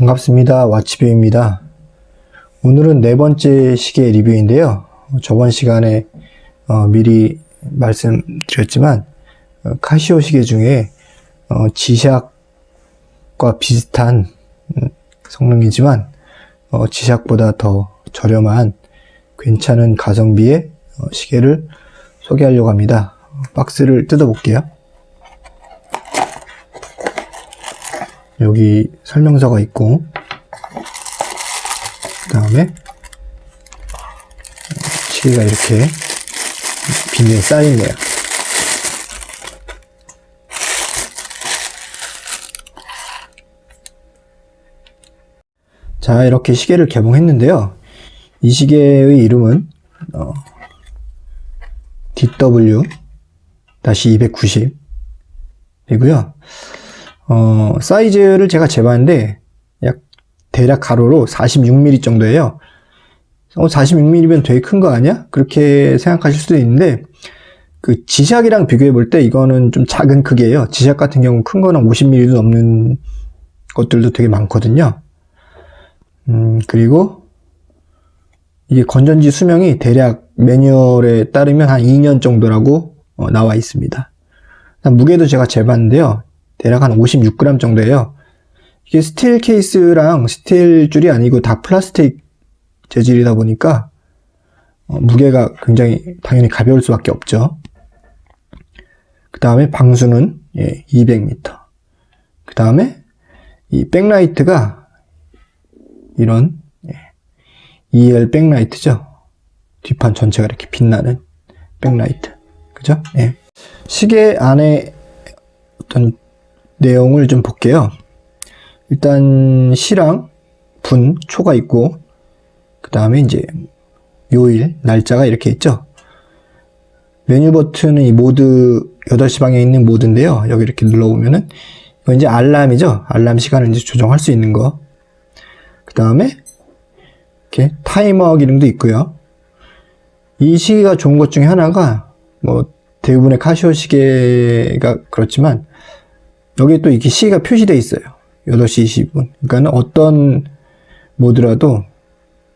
반갑습니다. 와치뷰입니다. 오늘은 네 번째 시계 리뷰인데요. 저번 시간에 어, 미리 말씀드렸지만 어, 카시오 시계 중에 어, 지샥과 비슷한 음, 성능이지만 어, 지샥보다 더 저렴한 괜찮은 가성비의 어, 시계를 소개하려고 합니다. 박스를 뜯어 볼게요. 여기 설명서가 있고 그 다음에 시계가 이렇게 비닐에 쌓여있네요. 자 이렇게 시계를 개봉했는데요. 이 시계의 이름은 어, DW-290 이고요 어, 사이즈를 제가 재봤는데 약 대략 가로로 46mm 정도예요. 어, 46mm면 되게 큰 거 아니야? 그렇게 생각하실 수도 있는데 그 지샥이랑 비교해 볼 때 이거는 좀 작은 크기예요. 지샥 같은 경우 큰 거는 50mm도 넘는 것들도 되게 많거든요. 음, 그리고 이게 건전지 수명이 대략 매뉴얼에 따르면 한 2년 정도라고 어, 나와 있습니다. 무게도 제가 재봤는데요. 대략 한 56g 정도예요. 이게 스틸 케이스랑 스틸 줄이 아니고 다 플라스틱 재질이다 보니까 어, 무게가 굉장히 당연히 가벼울 수밖에 없죠. 그 다음에 방수는 예, 200m. 그 다음에 이 백라이트가 이런 예, EL 백라이트죠. 뒷판 전체가 이렇게 빛나는 백라이트. 그죠? 예. 시계 안에 어떤 내용을 좀 볼게요. 일단 시랑 분, 초가 있고 그 다음에 이제 요일, 날짜가 이렇게 있죠. 메뉴 버튼은 이 모드 8시 방에 있는 모드인데요. 여기 이렇게 눌러보면은 이건 이제 알람이죠. 알람 시간을 이제 조정할 수 있는 거. 그 다음에 이렇게 타이머 기능도 있고요. 이 시계가 좋은 것 중에 하나가 뭐 대부분의 카시오 시계가 그렇지만 여기에 또 이렇게 시가 표시되어 있어요. 8시 20분. 그러니까 어떤 모드라도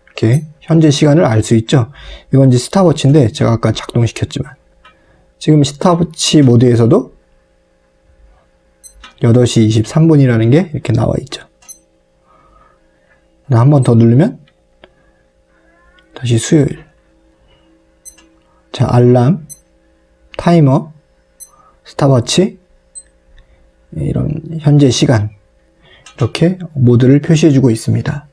이렇게 현재 시간을 알 수 있죠. 이건 이제 스타워치인데 제가 아까 작동시켰지만 지금 스타워치 모드에서도 8시 23분이라는 게 이렇게 나와 있죠. 한 번 더 누르면 다시 수요일. 자, 알람, 타이머, 스타워치, 이런 현재 시간 이렇게 모드를 표시해 주고 있습니다.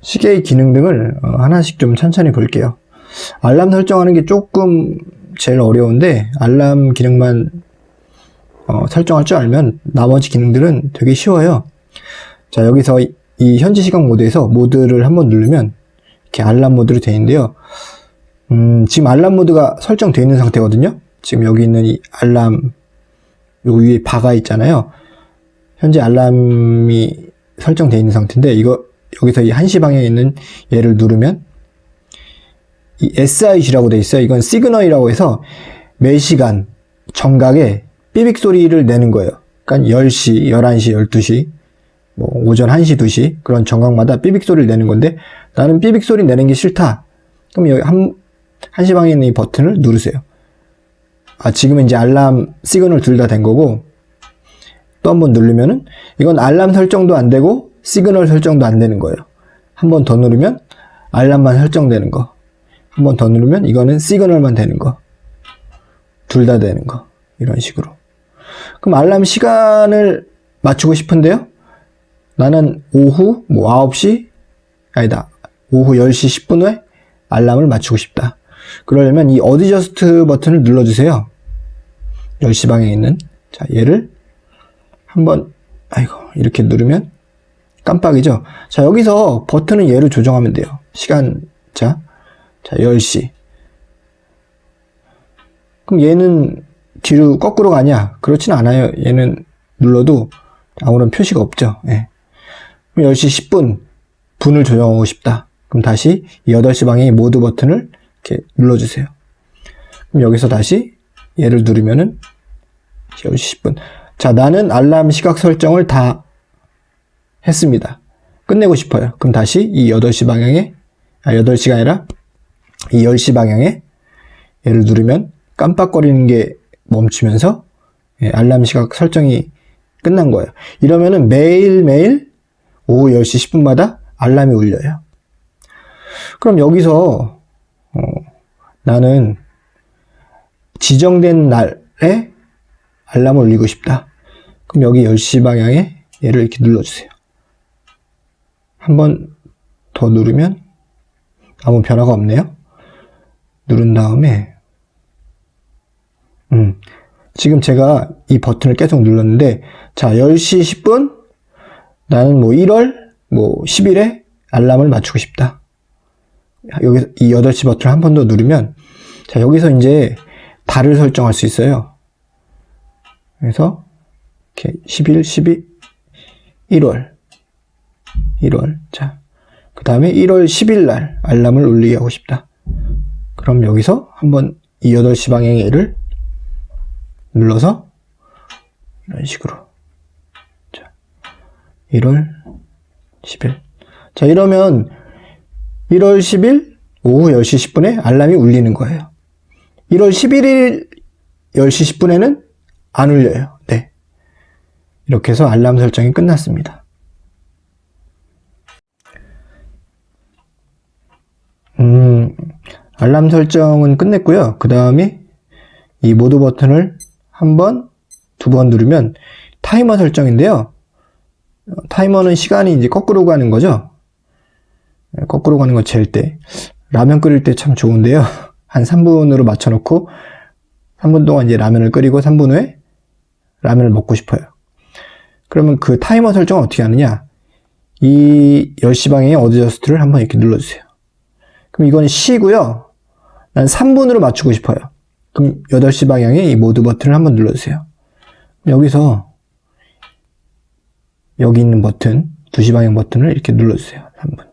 시계의 기능 등을 어, 하나씩 좀 천천히 볼게요. 알람 설정하는 게 조금 제일 어려운데 알람 기능만 어, 설정할 줄 알면 나머지 기능들은 되게 쉬워요. 자 여기서 이 현재 시간 모드에서 모드를 한번 누르면 이렇게 알람 모드로 되어 있는데요. 음, 지금 알람 모드가 설정되어 있는 상태거든요. 지금 여기 있는 이 알람 요 위에 바가 있잖아요. 현재 알람이 설정되어 있는 상태인데 이거 여기서 이 1시 방향에 있는 얘를 누르면 이 SIG라고 되어 있어요. 이건 시그널이라고 해서 매시간 정각에 삐빅 소리를 내는 거예요. 그러니까 10시, 11시, 12시, 뭐 오전 1시, 2시 그런 정각마다 삐빅 소리를 내는 건데 나는 삐빅 소리 내는 게 싫다. 그럼 여기 한, 1시 방에 있는 이 버튼을 누르세요. 아, 지금은 이제 알람 시그널 둘 다 된 거고 또 한 번 누르면은 이건 알람 설정도 안 되고 시그널 설정도 안 되는 거예요. 한 번 더 누르면 알람만 설정되는 거. 한 번 더 누르면 이거는 시그널만 되는 거. 둘 다 되는 거. 이런 식으로. 그럼 알람 시간을 맞추고 싶은데요. 나는 오후 뭐 9시 아니다. 오후 10시 10분 후에 알람을 맞추고 싶다. 그러려면 이 adjust 버튼을 눌러주세요. 10시 방에 있는 자 얘를 한번 아이고 이렇게 누르면 깜빡이죠. 자 여기서 버튼은 얘를 조정하면 돼요. 시간 자, 자 10시 그럼 얘는 뒤로 거꾸로 가냐? 그렇진 않아요. 얘는 눌러도 아무런 표시가 없죠. 예. 그럼 10시 10분 분을 조정하고 싶다. 그럼 다시 8시 방향의 모드 버튼을 이렇게 눌러주세요. 그럼 여기서 다시 얘를 누르면은 10시 10분. 자, 나는 알람 시각 설정을 다 했습니다. 끝내고 싶어요. 그럼 다시 이 8시 방향에, 아, 8시가 아니라 이 10시 방향에 얘를 누르면 깜빡거리는 게 멈추면서 예, 알람 시각 설정이 끝난 거예요. 이러면은 매일매일 오후 10시 10분마다 알람이 울려요. 그럼 여기서 어, 나는 지정된 날에 알람을 울리고 싶다. 그럼 여기 10시 방향에 얘를 이렇게 눌러주세요. 한 번 더 누르면 아무 변화가 없네요. 누른 다음에 음, 지금 제가 이 버튼을 계속 눌렀는데 자 10시 10분 나는 뭐 1월 뭐 10일에 알람을 맞추고 싶다. 여기서 이 8시 버튼을 한 번 더 누르면 자 여기서 이제 달을 설정할 수 있어요. 그래서 이렇게 11, 12, 1월 1월 자그 다음에 1월 10일 날 알람을 울리게 하고 싶다. 그럼 여기서 한번 이 8시 방향의 얘를 눌러서 이런 식으로 자 1월 10일 자 이러면 1월 10일 오후 10시 10분에 알람이 울리는 거예요. 1월 11일 10시 10분에는 안 울려요. 네. 이렇게 해서 알람 설정이 끝났습니다. 음 알람 설정은 끝냈고요. 그 다음에 이 모드 버튼을 한 번, 두 번 누르면 타이머 설정인데요. 어, 타이머는 시간이 이제 거꾸로 가는 거죠. 네, 거꾸로 가는 거 잴 때. 라면 끓일 때 참 좋은데요. 한 3분으로 맞춰놓고 3분 동안 이제 라면을 끓이고 3분 후에 라면을 먹고 싶어요. 그러면 그 타이머 설정은 어떻게 하느냐? 이 10시 방향의 adjust를 한번 이렇게 눌러주세요. 그럼 이건 시고요. 난 3분으로 맞추고 싶어요. 그럼 8시 방향에 이 모드 버튼을 한번 눌러주세요. 여기서 여기 있는 버튼, 2시 방향 버튼을 이렇게 눌러주세요. 3분.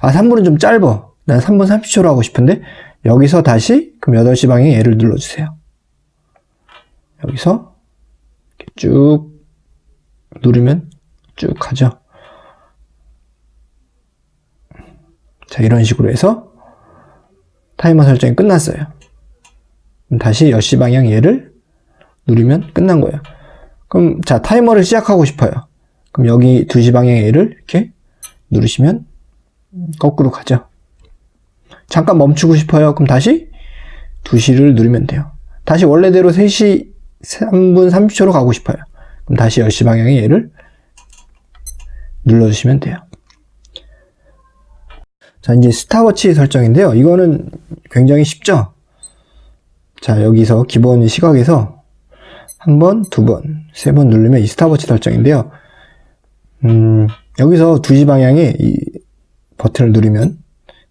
아, 3분은 좀 짧아. 난 3분 30초로 하고 싶은데 여기서 다시 그럼 8시 방향에 얘를 눌러주세요. 여기서 쭉 누르면 쭉 가죠. 자, 이런 식으로 해서 타이머 설정이 끝났어요. 다시 10시 방향 얘를 누르면 끝난 거예요. 그럼 자 타이머를 시작하고 싶어요. 그럼 여기 2시 방향 얘를 이렇게 누르시면 거꾸로 가죠. 잠깐 멈추고 싶어요. 그럼 다시 2시를 누르면 돼요. 다시 원래대로 3시 3분 30초로 가고 싶어요. 그럼 다시 10시 방향의 얘를 눌러주시면 돼요. 자, 이제 스탑워치 설정인데요. 이거는 굉장히 쉽죠? 자, 여기서 기본 시각에서 한 번, 두 번, 세 번 누르면 이 스탑워치 설정인데요. 음, 여기서 2시 방향에 이 버튼을 누르면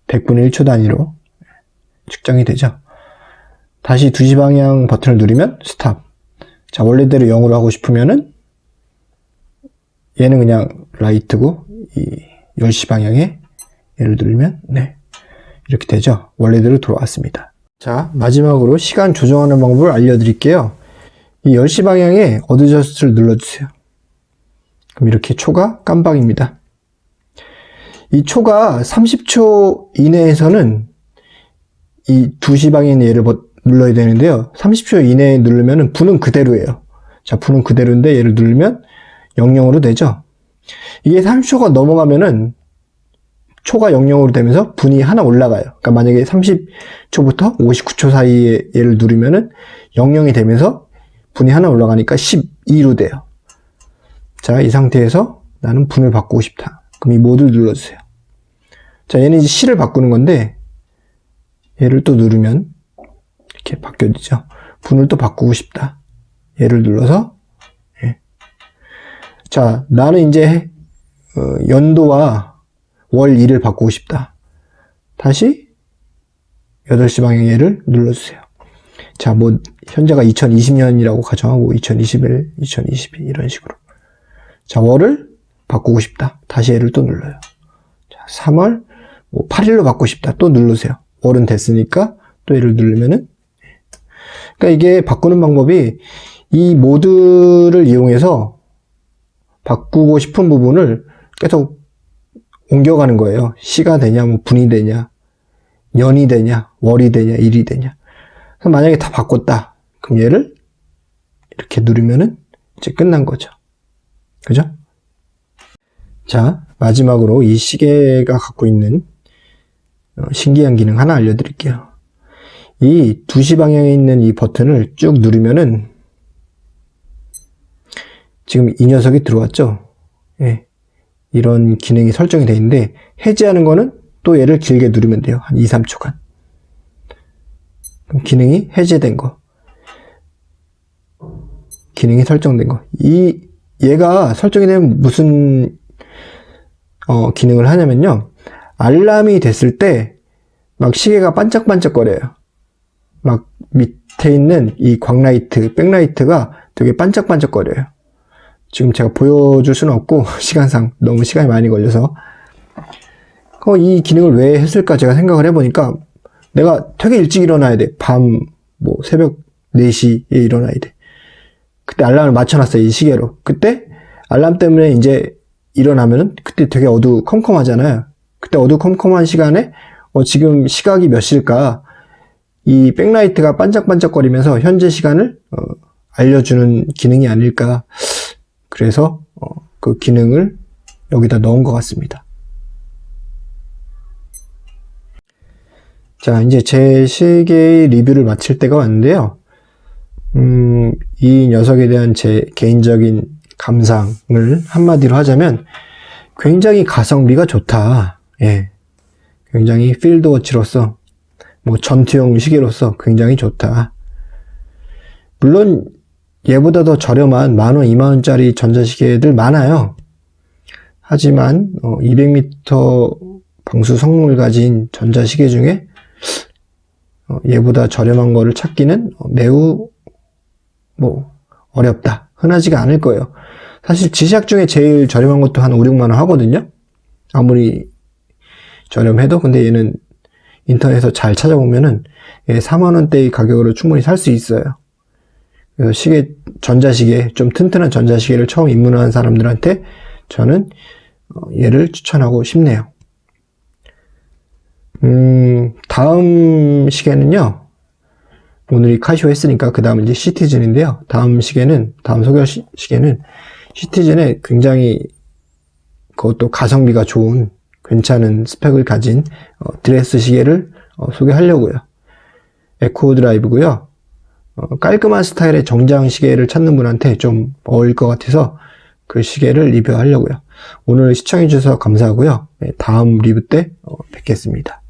100분의 1초 단위로 측정이 되죠. 다시 2시 방향 버튼을 누르면 스탑. 자, 원래대로 0으로 하고 싶으면은 얘는 그냥 라이트고 이 10시 방향에 얘를 누르면 네. 이렇게 되죠. 원래대로 돌아왔습니다. 자, 마지막으로 시간 조정하는 방법을 알려드릴게요. 이 10시 방향에 adjust를 눌러주세요. 그럼 이렇게 초가 깜빡입니다. 이 초가 30초 이내에서는 이 2시 방향의 얘를 눌러야 되는데요. 30초 이내에 누르면 분은 그대로예요. 자, 분은 그대로인데 얘를 누르면 00으로 되죠. 이게 30초가 넘어가면은 초가 00으로 되면서 분이 하나 올라가요. 그러니까 만약에 30초부터 59초 사이에 얘를 누르면은 00이 되면서 분이 하나 올라가니까 12로 돼요. 자, 이 상태에서 나는 분을 바꾸고 싶다. 그럼 이 모드를 눌러주세요. 자, 얘는 이제 C를 바꾸는 건데 얘를 또 누르면 이렇게 바뀌어지죠. 분을 또 바꾸고 싶다. 얘를 눌러서 예. 자, 나는 이제 어, 연도와 월 1을 바꾸고 싶다. 다시 8시 방향에를 눌러주세요. 자, 뭐 현재가 2020년이라고 가정하고 2021, 2022 이런 식으로. 자, 월을 바꾸고 싶다. 다시 얘를 또 눌러요. 자, 3월 뭐 8일로 바꾸고 싶다. 또 누르세요. 월은 됐으니까 또 얘를 누르면은 그러니까 이게 바꾸는 방법이 이 모드를 이용해서 바꾸고 싶은 부분을 계속 옮겨가는 거예요. 시가 되냐, 뭐 분이 되냐, 년이 되냐, 월이 되냐, 일이 되냐. 그래서 만약에 다 바꿨다. 그럼 얘를 이렇게 누르면은 이제 끝난 거죠. 그죠? 자, 마지막으로 이 시계가 갖고 있는 어, 신기한 기능 하나 알려드릴게요. 이 2시 방향에 있는 이 버튼을 쭉 누르면은 지금 이 녀석이 들어왔죠? 예. 이런 기능이 설정이 되어 있는데 해제하는 거는 또 얘를 길게 누르면 돼요. 한 2, 3초간. 그럼 기능이 해제된 거. 기능이 설정된 거. 이 얘가 설정이 되면 무슨 어, 기능을 하냐면요. 알람이 됐을 때 막 시계가 반짝반짝거려요. 막 밑에 있는 이 광라이트, 백라이트가 되게 반짝반짝거려요. 지금 제가 보여줄 수는 없고 시간상 너무 시간이 많이 걸려서 어, 이 기능을 왜 했을까 제가 생각을 해보니까 내가 되게 일찍 일어나야 돼. 밤, 뭐, 새벽 4시에 일어나야 돼. 그때 알람을 맞춰놨어요. 이 시계로. 그때 알람 때문에 이제 일어나면은 그때 되게 어두컴컴하잖아요. 그때 어두컴컴한 시간에 어, 지금 시각이 몇 시일까? 이 백라이트가 반짝반짝거리면서 현재 시간을 어, 알려주는 기능이 아닐까. 그래서 어, 그 기능을 여기다 넣은 것 같습니다. 자, 이제 제 시계의 리뷰를 마칠 때가 왔는데요. 음, 이 녀석에 대한 제 개인적인 감상을 한마디로 하자면 굉장히 가성비가 좋다. 예. 굉장히 필드워치로서 뭐 전투용 시계로서 굉장히 좋다. 물론 얘보다 더 저렴한 만원, 이만원짜리 전자시계들 많아요. 하지만 200m 방수 성능을 가진 전자시계 중에 어, 얘보다 저렴한 거를 찾기는 매우 뭐 어렵다. 흔하지가 않을 거예요. 사실 지샥 중에 제일 저렴한 것도 한 5, 6만원 하거든요. 아무리 저렴해도 근데 얘는 인터넷에서 잘 찾아보면은 4만원대의 가격으로 충분히 살 수 있어요. 그래서 시계, 전자시계, 좀 튼튼한 전자시계를 처음 입문한 사람들한테 저는 어, 얘를 추천하고 싶네요. 음, 다음 시계는요. 오늘 이 카시오 했으니까 그 다음 이제 시티즌인데요. 다음 시계는, 다음 소개할 시, 계는 시티즌에 굉장히 그것도 가성비가 좋은 괜찮은 스펙을 가진 어, 드레스 시계를 어, 소개하려고요. 에코 드라이브고요. 어, 깔끔한 스타일의 정장 시계를 찾는 분한테 좀 어울릴 것 같아서 그 시계를 리뷰하려고요. 오늘 시청해 주셔서 감사하고요. 네, 다음 리뷰 때 어, 뵙겠습니다.